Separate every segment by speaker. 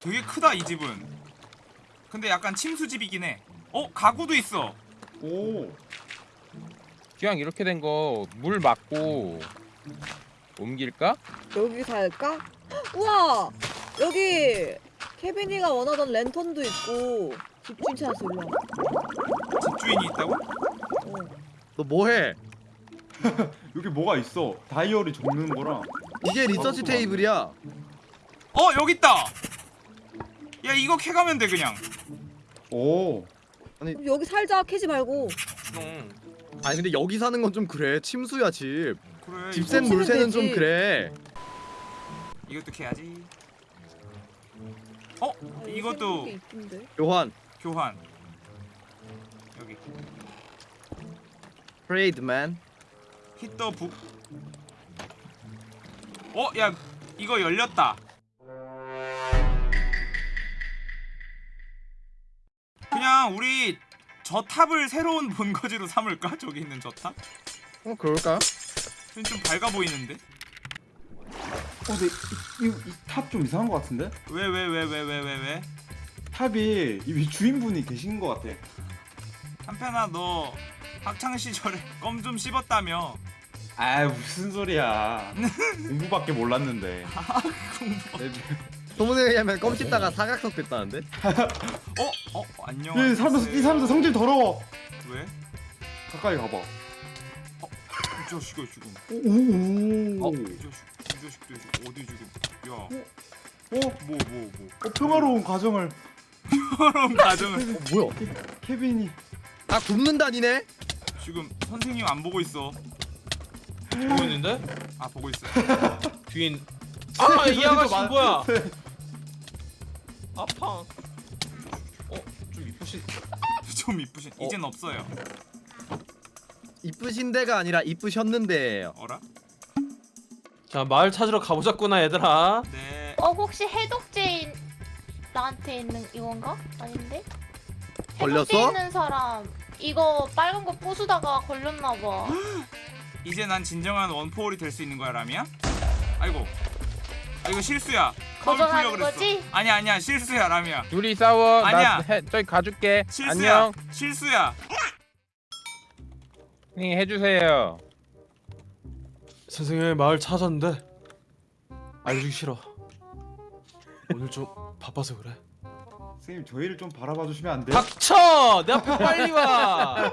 Speaker 1: 되게 크다 이 집은 근데 약간 침수집이긴 해 어? 가구도 있어
Speaker 2: 오.
Speaker 3: 그냥 이렇게 된 거물 맞고 옮길까?
Speaker 4: 여기 살까? 우와! 여기 케빈이가 원하던 랜턴도 있고 집주인 찾았어 일로 와.
Speaker 1: 집주인이 있다고?
Speaker 4: 어.
Speaker 5: 너 뭐해?
Speaker 2: 여기 뭐가 있어? 다이어리 적는 거랑.
Speaker 5: 이게 리서치 테이블이야.
Speaker 1: 어 여기 있다 야 이거 캐가면 돼 그냥
Speaker 2: 오.
Speaker 4: 그럼 여기 살자 캐지 말고
Speaker 3: 응.
Speaker 5: 아니 근데 여기 사는 건 좀 그래. 침수야 집.
Speaker 1: 그래
Speaker 5: 집센
Speaker 4: 되지.
Speaker 5: 좀 그래.
Speaker 1: 이것도 캐야지 어?
Speaker 4: 아, 여기
Speaker 1: 이것도
Speaker 4: 게?
Speaker 5: 교환.
Speaker 1: 교환 여기
Speaker 5: 트레이드맨.
Speaker 1: 히터 북 어? 야 이거 열렸다 그냥 우리 저 탑을 새로운 본거지로 삼을까? 저기 있는 저 탑?
Speaker 5: 어 그럴까?
Speaker 1: 좀 밝아 보이는데?
Speaker 2: 어, 근데 이탑 좀 이상한 거 같은데?
Speaker 1: 왜 왜 왜 왜 왜 왜 왜?
Speaker 2: 탑이 이 주인분이 계신 거 같아.
Speaker 1: 한편아 너 학창 시절에 껌 좀 씹었다며
Speaker 2: 아 무슨 소리야. 공부밖에 몰랐는데.
Speaker 5: 소문에 의하면 껌 씹다가 사각석 됐다는데?
Speaker 1: 어? 어? 안녕
Speaker 2: 이 사람들 이 사람들 성질 더러워.
Speaker 1: 왜?
Speaker 2: 가까이 가봐.
Speaker 1: 이 자식아 지금
Speaker 2: 오. 오.
Speaker 1: 이 자식 이 자식들 지금 어디 지금 야
Speaker 2: 어?
Speaker 1: 뭐뭐뭐
Speaker 2: 어, 평화로운 가정을
Speaker 1: 그런 가정을
Speaker 5: 어 뭐야?
Speaker 2: 케빈이
Speaker 5: 아 굽는다 니네?
Speaker 1: 지금 선생님 안 보고 있어
Speaker 6: 보고 있는데?
Speaker 1: 아 보고 있어
Speaker 6: 뒤인 아이 아가씨
Speaker 2: 많-
Speaker 6: 뭐야 아파 어? 좀 이쁘시
Speaker 1: 좀 이쁘신 이젠 없어요
Speaker 5: 이쁘신데가 아니라 이쁘셨는데예요.
Speaker 1: 어라?
Speaker 6: 자 마을 찾으러 가보자꾸나 얘들아
Speaker 1: 네
Speaker 7: 어 혹시 해독제인 나한테 있는 이건가? 아닌데?
Speaker 5: 걸렸어?
Speaker 7: 해독제 있는 사람 이거 빨간 거 부수다가 걸렸나봐.
Speaker 1: 이제 난 진정한 원포홀이 될 수 있는 거야 라미야? 아이고 아 이거 실수야
Speaker 7: 거절하는. 거지?
Speaker 1: 아니야 아니야 실수야 라미야
Speaker 3: 둘이 싸워.
Speaker 1: 아니야.
Speaker 3: 나 해, 저기 가줄게.
Speaker 1: 실수야
Speaker 3: 안녕.
Speaker 1: 실수야
Speaker 3: 선생님 해주세요.
Speaker 6: 선생님 마을 찾았는데 알려주기 싫어 오늘 좀 바빠서 그래
Speaker 2: 선생님 저희를 좀 바라봐 주시면 안 돼요?
Speaker 6: 닥쳐! 내 앞에 빨리 와!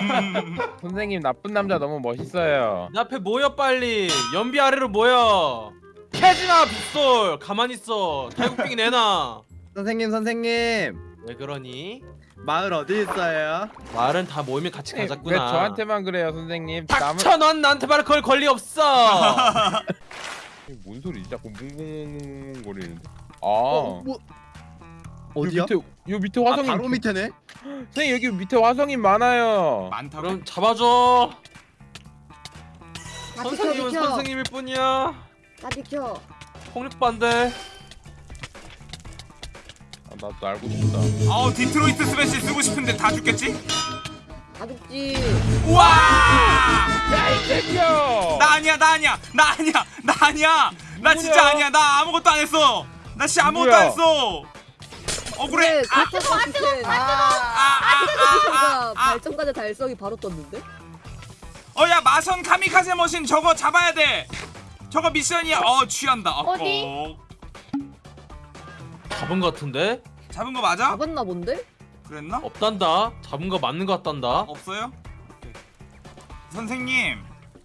Speaker 3: 선생님 나쁜 남자 너무 멋있어요.
Speaker 6: 내 앞에 모여 빨리 연비 아래로 모여 캐지마 빗솔 가만히 있어 탈국빙 내놔
Speaker 5: 선생님 선생님
Speaker 6: 왜 그러니?
Speaker 5: 마을 어디 있어요?
Speaker 6: 마을은 다 모이면 같이
Speaker 3: 왜
Speaker 6: 가자꾸나
Speaker 3: 저한테만 그래요, 선생님? 남은
Speaker 6: 닥쳐 넌 나한테 말을 걸 권리 없어
Speaker 3: 뭔 소리지? 자꾸 뭉뭉뭉뭉 거리는데. 아.
Speaker 5: 어, 뭐 어디야?
Speaker 3: 요 밑에 요 밑에
Speaker 5: 아,
Speaker 3: 화성이
Speaker 5: 바로 밑에네.
Speaker 3: 선생님 여기 밑에 화성이 많아요.
Speaker 1: 많다고?
Speaker 6: 그럼 잡아줘
Speaker 4: 나 비켜
Speaker 6: 선생님은 선생님일 뿐이야
Speaker 4: 나 비켜
Speaker 6: 폭력 반대
Speaker 3: 아, 나도 알고 싶다.
Speaker 1: 아우 디트로이트 스매시 쓰고 싶은데 다 죽겠지?
Speaker 4: 다 죽지
Speaker 1: 우와
Speaker 3: 야이 새끼야!
Speaker 1: 나 아니야 나 아니야 나 아니야 나 아니야 나 진짜? 아니야 나 아무것도 안 했어 나 진짜 아무것도? 안 했어 억울해
Speaker 4: 그래
Speaker 1: 아,
Speaker 4: 그렇다고 그때
Speaker 1: 아, 아,
Speaker 4: 제가
Speaker 1: 아, 아.
Speaker 4: 발전가자 달성이 바로 떴는데?
Speaker 1: 어야 마선 카미카제 머신 저거 잡아야 돼 저거 미션이야 어 취한다 어,
Speaker 7: 어디?
Speaker 1: 어.
Speaker 6: 잡은 거 같은데?
Speaker 1: 잡은 거 맞아?
Speaker 4: 잡았나 본데?
Speaker 1: 그랬나?
Speaker 6: 없단다 잡은 거 맞는 거 같단다
Speaker 1: 없어요? 오케이. 선생님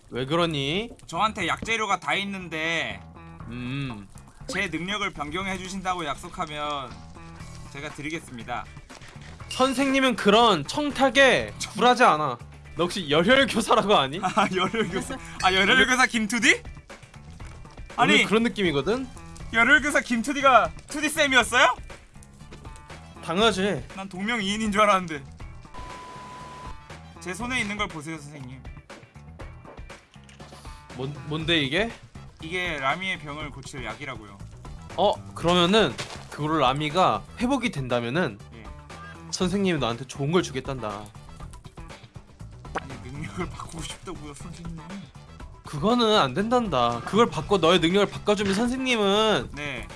Speaker 6: 왜 그러니?
Speaker 1: 저한테 약재료가 다 있는데
Speaker 6: 음
Speaker 1: 제 능력을 변경해 주신다고 약속하면 제가 드리겠습니다
Speaker 6: 선생님은 그런 청탁에 굴하지 않아 너 혹시 열혈교사라고 아니?
Speaker 1: 아 열혈교사 아 열혈교사 김투디?
Speaker 6: 아니 그런 느낌이거든?
Speaker 1: 열혈교사 김투디가 투디 쌤이었어요?
Speaker 6: 당연하지
Speaker 1: 난 동명이인인 줄 알았는데 제 손에 있는 걸 보세요 선생님
Speaker 6: 뭔, 뭔데 이게?
Speaker 1: 이게 라미의 병을 고칠 약이라고요
Speaker 6: 어 그러면은 그거를 라미가 회복이 된다면은
Speaker 1: 예.
Speaker 6: 선생님이 너한테 좋은 걸 주겠단다
Speaker 1: 아니 능력을 바꾸고 싶다고요 선생님
Speaker 6: 그거는 안 된단다 그걸 바꿔 너의 능력을 바꿔주면 선생님은
Speaker 1: 네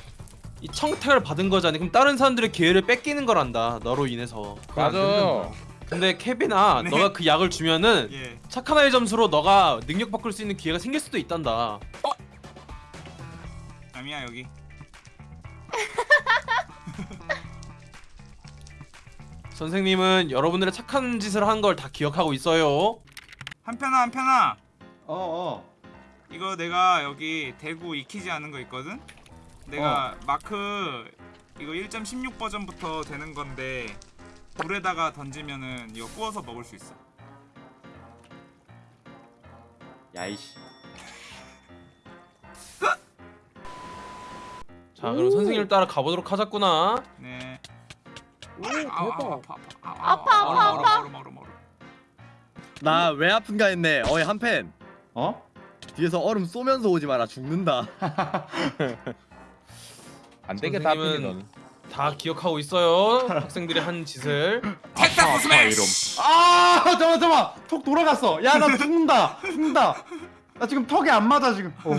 Speaker 6: 이 청탁을 받은 거잖아. 그럼 다른 사람들의 기회를 뺏기는 거란다. 너로 인해서.
Speaker 3: 맞아.
Speaker 6: 근데 케빈아,
Speaker 1: 네.
Speaker 6: 너가 그 약을 주면은
Speaker 1: 예.
Speaker 6: 착한 아이 점수로 너가 능력 바꿀 수 있는 기회가 생길 수도 있단다.
Speaker 1: 아미야 여기.
Speaker 6: 선생님은 여러분들의 착한 짓을 한 걸 다 기억하고 있어요.
Speaker 1: 한편아 한편아.
Speaker 2: 어어
Speaker 1: 이거 내가 여기 대구 익히지 않은 거 있거든? 내가 마크 이거 1.16 버전부터 되는 건데 불에다가 던지면은 이거 구워서 먹을 수 있어.
Speaker 2: 야이씨
Speaker 6: 자, 그럼
Speaker 4: 오.
Speaker 6: 선생님을 따라 가보도록 하자꾸나.
Speaker 1: 네.
Speaker 4: 오
Speaker 1: 아우, 아우,
Speaker 4: 대박
Speaker 1: 아파 아파.
Speaker 7: 아파, 아파,
Speaker 1: 얼음,
Speaker 7: 아파.
Speaker 1: 얼음, 얼음, 얼음, 얼음.
Speaker 5: 나왜 아픈가 했네. 어이 한팬
Speaker 2: 어?
Speaker 5: 뒤에서 얼음 쏘면서 오지 마라 죽는다.
Speaker 3: 안 되겠다
Speaker 6: 선생님은-. 다 기억하고 있어요. 학생들이 한 짓을.
Speaker 1: 텍사스 스매시.
Speaker 2: 아 잠깐만 잠깐만 턱 돌아갔어 야 나 죽는다 죽는다 나 지금 턱에 안 맞아 지금 어.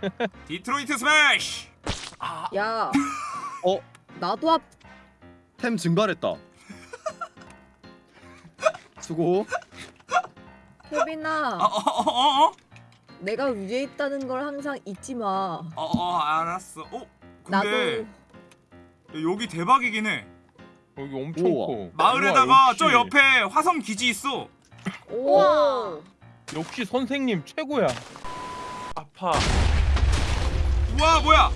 Speaker 1: 디트로이트 스매시.
Speaker 4: 야
Speaker 5: 어?
Speaker 4: 나도 앞
Speaker 5: 템 증발했다. 수고.
Speaker 4: 케빈아
Speaker 1: 어어어 어 어?
Speaker 4: 내가 위에 있다는 걸 항상 잊지 마
Speaker 1: 어, 어, 알았어. 어?
Speaker 4: 나도
Speaker 1: 근데 여기 대박이긴 해.
Speaker 3: 여기 엄청
Speaker 5: 우와.
Speaker 3: 커.
Speaker 1: 마을에다가
Speaker 3: 우와,
Speaker 1: 저 옆에 화성 기지 있어.
Speaker 4: 오
Speaker 7: 우와.
Speaker 3: 역시 선생님 최고야.
Speaker 6: 아파.
Speaker 1: 우와 뭐야?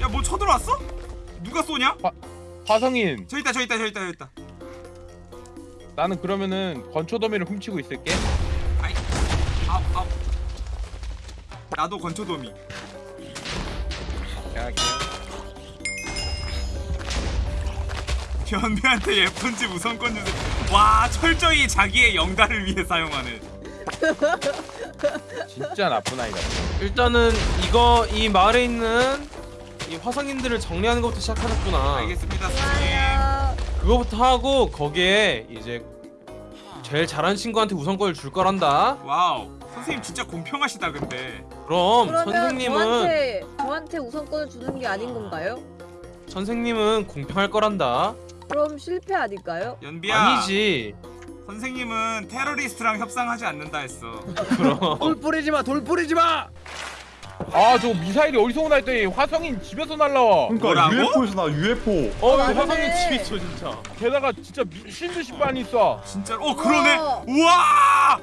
Speaker 1: 야 뭐 쳐들어왔어? 누가 쏘냐?
Speaker 3: 화성인,
Speaker 1: 저 있다 저 있다 저 있다 저 있다.
Speaker 3: 나는 그러면은 건초 더미를 훔치고 있을게.
Speaker 1: 아우 아우. 나도 건초도미.
Speaker 3: 야,
Speaker 1: 견비한테 예쁜 집 우선권 주세요. 와 철저히 자기의 영달을 위해 사용하는.
Speaker 3: 진짜 나쁜 아이다.
Speaker 6: 일단은 이거 이 마을에 있는 이 화성인들을 정리하는 것부터 시작하셨구나.
Speaker 1: 알겠습니다 선생님.
Speaker 6: 그거부터 하고 거기에 이제 제일 잘하는 친구한테 우선권을 줄 거란다.
Speaker 1: wow 선생님 진짜 공평하시다 근데.
Speaker 6: 그럼
Speaker 4: 그러면
Speaker 6: 선생님은
Speaker 4: 저한테 저한테 우선권을 주는 게 아닌 건가요?
Speaker 6: 선생님은 공평할 거란다.
Speaker 4: 그럼 실패 아닐까요?
Speaker 1: 연비야.
Speaker 6: 아니지.
Speaker 1: 선생님은 테러리스트랑 협상하지 않는다 했어.
Speaker 6: 그럼
Speaker 5: 돌 뿌리지 마. 돌 뿌리지 마.
Speaker 3: 아, 저거 미사일이 어디서 오나 했더니 화성인 집에서 날라와.
Speaker 2: 그러니까
Speaker 1: 뭐라고?
Speaker 2: UFO에서 나 UFO
Speaker 6: 어
Speaker 4: 맞네.
Speaker 6: 화성인 집에 있어 진짜.
Speaker 3: 게다가 진짜 미친 듯이 많이 있어.
Speaker 1: 진짜로? 어 그러네.
Speaker 4: 우와.
Speaker 1: 우와.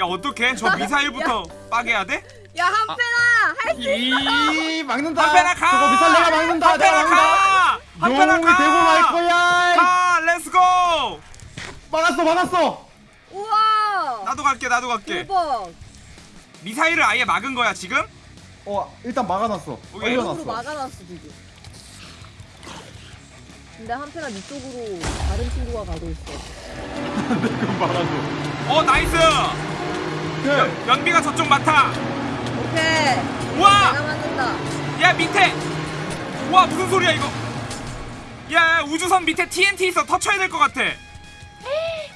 Speaker 1: 야 어떡해? 저 미사일부터 빠개야 돼?
Speaker 4: 야 한편아 할 수 있어
Speaker 2: 이 막는다
Speaker 1: 한편아 가.
Speaker 2: 저거 미사일 내가 막는다 내가
Speaker 1: 한편아
Speaker 2: 막는다
Speaker 1: 가. 한편아
Speaker 2: 용이
Speaker 1: 가.
Speaker 2: 대고 말 거야
Speaker 1: 가. Let's go.
Speaker 2: 막았어 막았어
Speaker 4: 우와
Speaker 1: 나도 갈게. 나도 갈게.
Speaker 4: 대박
Speaker 1: 미사일을 아예 막은 거야 지금?
Speaker 2: 어 일단 막아놨어
Speaker 1: 오케이.
Speaker 2: 올려놨어
Speaker 4: 막아놨어 지금 근데 한편아 이쪽으로 다른 친구가 가고 있어
Speaker 2: 그럼 막아줘
Speaker 1: 어 nice.
Speaker 2: 네.
Speaker 1: 연, 연비가 저쪽 맡아.
Speaker 4: 오케이
Speaker 1: 우와.
Speaker 4: 내가
Speaker 1: 야 밑에. 와 무슨 소리야 이거? 야, 야 우주선 밑에 TNT 있어. 터쳐야 될 것 같아.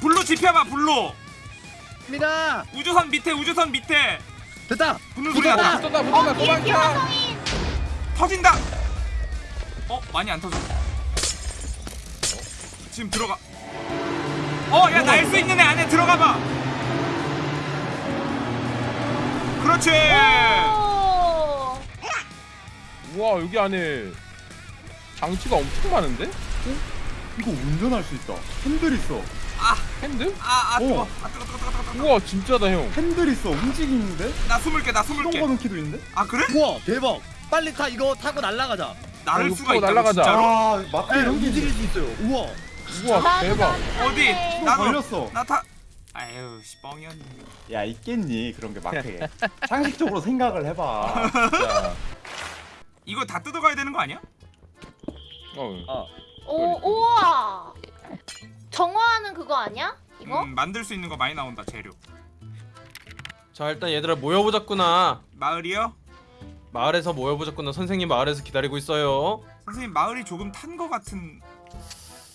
Speaker 1: 불로 지펴봐 불로.
Speaker 5: 미나.
Speaker 1: 우주선 밑에 우주선 밑에.
Speaker 5: 됐다.
Speaker 1: 붙는 소리.
Speaker 3: 붙었다,
Speaker 7: 어
Speaker 3: 붙었다,
Speaker 7: 뒤에 뒤에
Speaker 3: 도망쳐.
Speaker 1: 터진다. 어 많이 안 터져. 지금 들어가. 어 야 날 수 있는 애 안에 들어가 봐. 그렇지.
Speaker 7: 오.
Speaker 3: 우와, 여기 안에 장치가 엄청 많은데?
Speaker 2: 이거 운전할 수 있다 핸들 있어
Speaker 3: 핸드?
Speaker 1: 아아 뜨거.
Speaker 2: 어.
Speaker 1: 아 뜨거 뜨거 뜨거 뜨거. 뜨거.
Speaker 3: 우와, 진짜다 형.
Speaker 2: 핸들 있어 움직이는데
Speaker 1: 나 숨을 게나 게.
Speaker 2: 거는 키도 있는데
Speaker 1: 아 그래?
Speaker 5: 우와 대박. 빨리 타 이거 타고 날아가자.
Speaker 1: 나를
Speaker 3: 이거
Speaker 1: 수가 있다고
Speaker 3: 날아가자.
Speaker 1: 진짜로?
Speaker 5: 아에
Speaker 2: 이런 게
Speaker 5: 움직일 수 있어요. 우와.
Speaker 3: 우와,
Speaker 7: 나도
Speaker 3: 대박.
Speaker 1: 어디?
Speaker 7: 나도
Speaker 1: 나도
Speaker 2: 걸렸어
Speaker 1: 나 타. 아유 씨 뻥이었네.
Speaker 2: 야 있겠니 그런 게 마트에 상식적으로 생각을 해봐.
Speaker 1: 이거 다 뜯어가야 되는 거 아니야?
Speaker 3: 어.
Speaker 7: 오 우와. 정화하는 그거 아니야? 이거?
Speaker 1: 음, 만들 수 있는 거 많이 나온다 재료.
Speaker 6: 자 일단 얘들아 모여보자꾸나.
Speaker 1: 마을이요?
Speaker 6: 마을에서 모여보자꾸나. 선생님 마을에서 기다리고 있어요.
Speaker 1: 선생님 마을이 조금 탄 거 같은.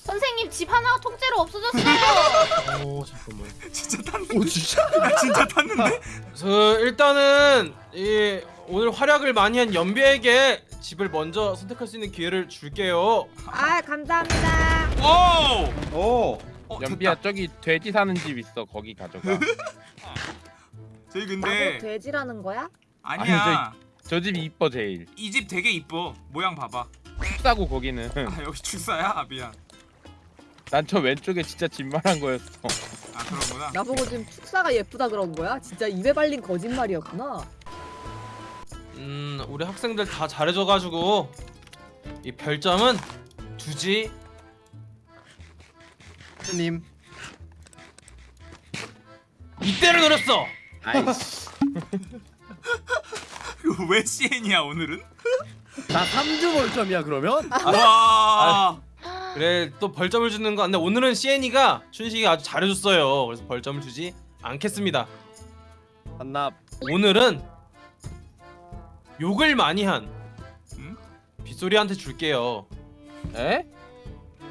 Speaker 7: 선생님 집 하나가 통째로 없어졌어요.
Speaker 6: 오 잠깐만.
Speaker 1: 진짜 탔는데?
Speaker 5: 오 진짜?
Speaker 1: 나 진짜 탔는데?
Speaker 6: 그 일단은 이 오늘 활약을 많이 한 연비에게 집을 먼저 선택할 수 있는 기회를 줄게요.
Speaker 4: 아 감사합니다.
Speaker 1: 오!
Speaker 2: 오.
Speaker 1: 어,
Speaker 3: 연비야
Speaker 1: 됐다.
Speaker 3: 저기 돼지 사는 집 있어 거기 가져가
Speaker 1: 저희
Speaker 4: 나도
Speaker 1: 근데
Speaker 4: 돼지라는 거야?
Speaker 1: 아니야.
Speaker 3: 저 집이 이뻐 제일
Speaker 1: 이 집 되게 이뻐. 모양 봐봐.
Speaker 3: 춥다고 거기는
Speaker 1: 아 여기 출사야? 아, 미안.
Speaker 3: 난 저 왼쪽에 진짜 집만한 거였어
Speaker 1: 아 그런구나.
Speaker 4: 나보고 지금 축사가 예쁘다 그런 거야? 진짜 입에 발린 거짓말이었구나.
Speaker 6: 음, 우리 학생들 다 잘해줘가지고 이 별점은 두지.
Speaker 5: 님.
Speaker 6: 이때를 노렸어.
Speaker 5: 아이씨.
Speaker 1: 이거 왜 CN이야 오늘은?
Speaker 5: 나 3주 벌점이야 그러면?
Speaker 1: 와.
Speaker 6: 그래 또 벌점을 주는 거. 근데 오늘은 시엔이가 춘식이가 아주 잘해줬어요. 그래서 벌점을 주지 않겠습니다.
Speaker 5: 한납.
Speaker 6: 오늘은 욕을 많이 한
Speaker 1: 응?
Speaker 6: 빗소리한테 줄게요.
Speaker 3: 에?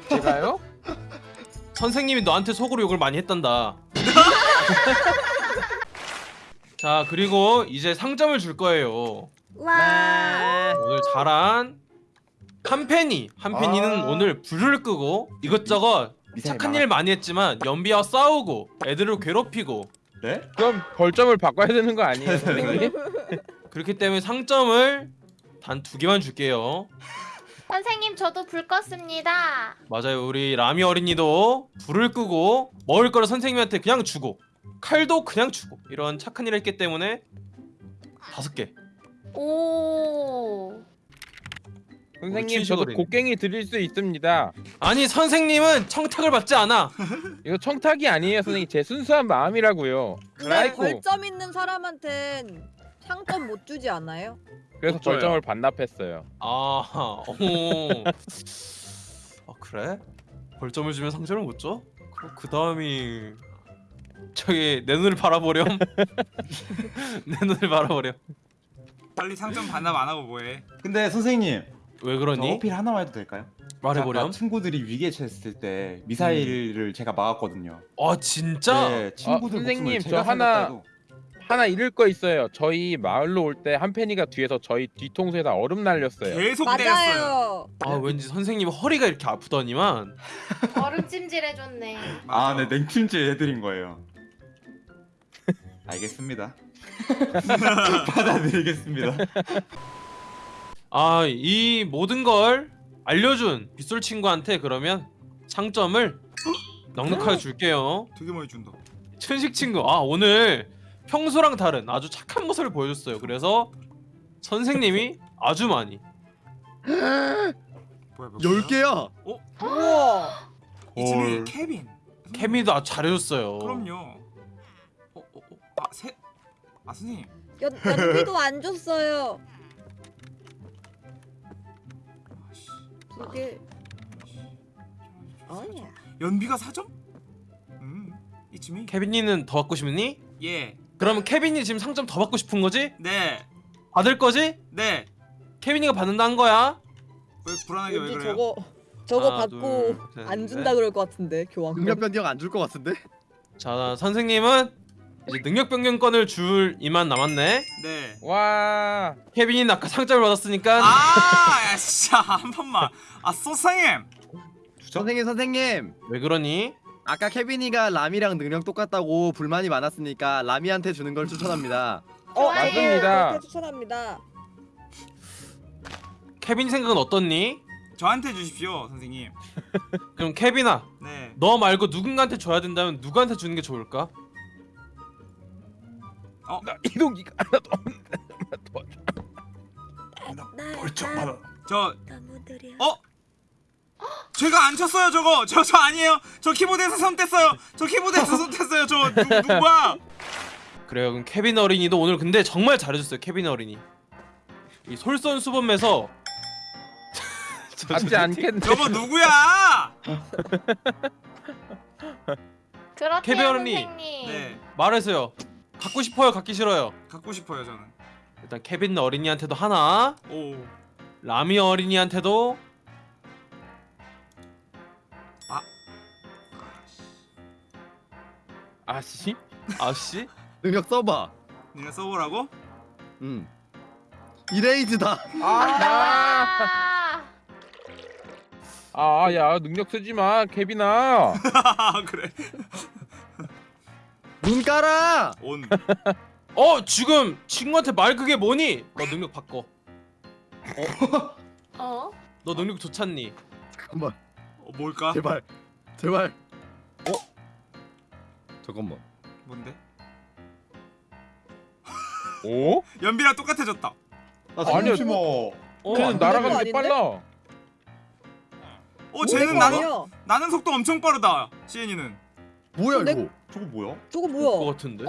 Speaker 3: 제가요?
Speaker 6: 선생님이 너한테 속으로 욕을 많이 했단다. 자 그리고 이제 상점을 줄 거예요.
Speaker 4: 와.
Speaker 6: 오늘 잘한 한펜이 한펜이는
Speaker 2: 아.
Speaker 6: 오늘 불을 끄고 이것저것 착한. 일 많이 했지만 연비와 싸우고 애들을 괴롭히고
Speaker 2: 네?
Speaker 3: 그럼 벌점을 바꿔야 되는 거 아니에요 선생님?
Speaker 6: 그렇기 때문에 상점을 단 두 개만 줄게요.
Speaker 7: 선생님 저도 불 껐습니다.
Speaker 6: 맞아요. 우리 라미 어린이도 불을 끄고 먹을 거를 선생님한테 그냥 주고 칼도 그냥 주고 이런 착한 일을 했기 때문에 다섯 개.
Speaker 7: 오.
Speaker 3: 선생님 저도
Speaker 6: 춘식어린이.
Speaker 3: 곡괭이 드릴 수 있습니다
Speaker 6: 아니 선생님은 청탁을 받지 않아.
Speaker 3: 이거 청탁이 아니에요 선생님 제 순수한 마음이라고요
Speaker 4: 근데
Speaker 3: 아이고
Speaker 4: 벌점 있는 사람한텐 상점 못 주지 않아요?
Speaker 3: 그래서
Speaker 2: 못 줘요.
Speaker 3: 벌점을 반납했어요
Speaker 6: 아, 오. 아 그래? 벌점을 주면 상점을 못 줘? 그럼 그 다음이 저기 내 눈을 바라보렴. 내 눈을 바라보렴.
Speaker 1: 빨리 상점 반납 안 하고 뭐해?
Speaker 2: 근데 선생님
Speaker 6: 왜
Speaker 2: 저
Speaker 6: 그러니?
Speaker 2: 어필 하나만 해도 될까요?
Speaker 6: 말해보렴.
Speaker 2: 친구들이 위기에 처했을 때 미사일을 제가 막았거든요.
Speaker 6: 아 진짜?
Speaker 2: 네, 친구들
Speaker 3: 어, 선생님,
Speaker 2: 목숨을
Speaker 3: 저
Speaker 2: 제가
Speaker 3: 하나-
Speaker 2: 살렸다 해도
Speaker 3: 하나 잃을 거 있어요 저희 마을로 올 때 한펜이가 뒤에서 저희 뒤통수에다 얼음 날렸어요
Speaker 1: 계속 때렸어요.
Speaker 4: 맞아요.
Speaker 6: 아 왠지 선생님 허리가 이렇게 아프더니만.
Speaker 7: 얼음 찜질 해줬네.
Speaker 2: 아, 네 냉찜질 해드린 거예요. 알겠습니다. 받아들이겠습니다.
Speaker 6: 아 이 모든 걸 알려준 빗솔 친구한테 그러면 상점을 넉넉하게 줄게요.
Speaker 1: 되게 많이 준다.
Speaker 6: 천식 친구 아 오늘 평소랑 다른 아주 착한 모습을 보여줬어요. 그래서 선생님이 아주 많이
Speaker 1: 뭐야 몇
Speaker 5: 10개야.
Speaker 4: 우와.
Speaker 1: 이쯤에
Speaker 2: 헐.
Speaker 1: 케빈.
Speaker 6: 케미도 아주 잘해줬어요.
Speaker 1: 그럼요. 어, 어, 어. 아, 세. 아, 선생님.
Speaker 4: 연, 연비도 안 줬어요. 개. 아니야.
Speaker 1: 연비가 4점? 음. 이쯤이.
Speaker 6: 케빈이는 더 받고 싶니?
Speaker 1: 예.
Speaker 6: 그러면 케빈이 지금 상점 더 받고 싶은 거지?
Speaker 1: 네.
Speaker 6: 받을 거지?
Speaker 1: 네.
Speaker 6: 케빈이가 받는다 한 거야.
Speaker 1: 왜 불안하게 왜
Speaker 4: 왠지
Speaker 1: 그래요?
Speaker 4: 저거 저거
Speaker 6: 하나,
Speaker 4: 받고
Speaker 6: 둘, 셋,
Speaker 4: 안
Speaker 6: 넷.
Speaker 4: 준다 그럴 것 같은데 교환권.
Speaker 5: 능력 변경 안 줄 것 같은데?
Speaker 6: 자 선생님은 이제 능력 변경권을 줄 이만 남았네.
Speaker 1: 네.
Speaker 3: 와
Speaker 6: 케빈이는 아까 상점을 받았으니까
Speaker 1: 아, 야, 진짜 한 번만. 아, 소상님.
Speaker 5: 선생님 선생님.
Speaker 6: 왜 그러니?
Speaker 5: 아까 케빈이가 라미랑 능력 똑같다고 불만이 많았으니까 라미한테 주는 걸 추천합니다.
Speaker 4: 어,
Speaker 3: 맞습니다.
Speaker 4: 그렇게 추천합니다.
Speaker 6: 케빈 생각은 어떻니?
Speaker 1: 저한테 주십시오, 선생님.
Speaker 6: 그럼 케빈아
Speaker 1: 네.
Speaker 6: 너 말고 누군가한테 줘야 된다면 누구한테 주는 게 좋을까?
Speaker 3: 나 이동기가 하나도 없는데
Speaker 2: 벌점 받아.
Speaker 1: 저
Speaker 4: 나무들이야.
Speaker 1: 어? 제가 안 쳤어요, 저거. 저저 아니에요. 저 키보드에서 손 뗐어요. 저 키보드에서 손 뗐어요. 저 누, 누구야?
Speaker 6: 그래요 그럼 케빈 어린이도 오늘 근데 정말 잘해줬어요 케빈 어린이 이 솔선수범해서 저- 저-
Speaker 3: 받지
Speaker 6: 저-
Speaker 3: 않겠네
Speaker 1: 저거 누구야?
Speaker 7: 그렇대요
Speaker 6: 케빈.
Speaker 7: 선생님.
Speaker 1: 네.
Speaker 6: 말해서요 갖고 싶어요 갖기 싫어요
Speaker 1: 갖고 싶어요, 저는.
Speaker 6: 일단 케빈 어린이한테도 하나
Speaker 1: 오.
Speaker 6: 라미 어린이한테도
Speaker 3: 아씨
Speaker 6: 아씨
Speaker 5: 능력 써봐.
Speaker 1: 니네 써보라고?
Speaker 5: 음. 이레이즈다.
Speaker 3: 아,
Speaker 7: 아,
Speaker 3: 아, 야, 능력 쓰지 마.
Speaker 1: 아 그래
Speaker 5: 눈 깔아.
Speaker 1: 온
Speaker 6: 어 지금 친구한테 말 그게 뭐니? 너 능력 바꿔.
Speaker 7: 어?
Speaker 6: 너 능력 좋잖니?
Speaker 5: 잠깐만.
Speaker 1: 어, 뭘까
Speaker 5: 제발. 제발.
Speaker 2: 잠깐만.
Speaker 1: 뭔데
Speaker 3: 오?
Speaker 1: 연비랑 똑같아졌다
Speaker 2: 나
Speaker 3: 아니요.
Speaker 2: 잠시 뭐.
Speaker 6: 어,
Speaker 3: 쟤는
Speaker 6: 안
Speaker 3: 날아가는 게
Speaker 4: 아닌데?
Speaker 3: 빨라.
Speaker 1: 어 쟤는
Speaker 4: 뭐야?
Speaker 1: 나는 나는 속도 엄청 빠르다 시엔이는
Speaker 5: 뭐야
Speaker 4: 내-
Speaker 5: 이거?
Speaker 2: 저거 뭐야?
Speaker 4: 저거
Speaker 6: 그거
Speaker 4: 뭐야?
Speaker 6: 같은데?